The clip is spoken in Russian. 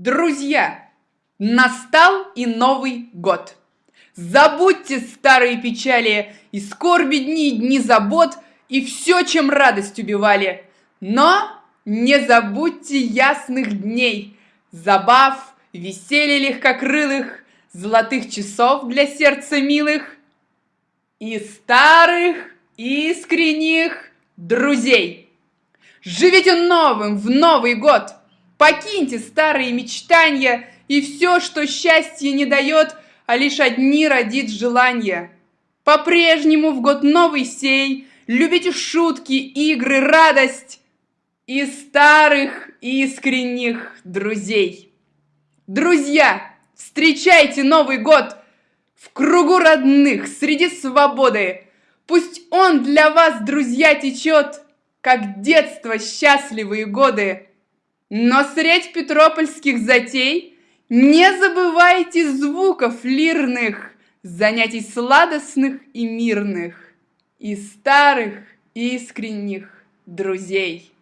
Друзья, настал и Новый год. Забудьте старые печали и скорби дни дни забот и все, чем радость убивали. Но не забудьте ясных дней, забав, веселья легкокрылых, золотых часов для сердца милых и старых искренних друзей. Живите новым в Новый год! Покиньте старые мечтания и все, что счастье не дает, а лишь одни родит желания. По-прежнему в год новый сей любите шутки, игры, радость и старых искренних друзей. Друзья, встречайте Новый год в кругу родных, среди свободы. Пусть он для вас, друзья, течет, как детство счастливые годы. Но средь петропольских затей не забывайте звуков лирных, занятий сладостных и мирных, и старых искренних друзей.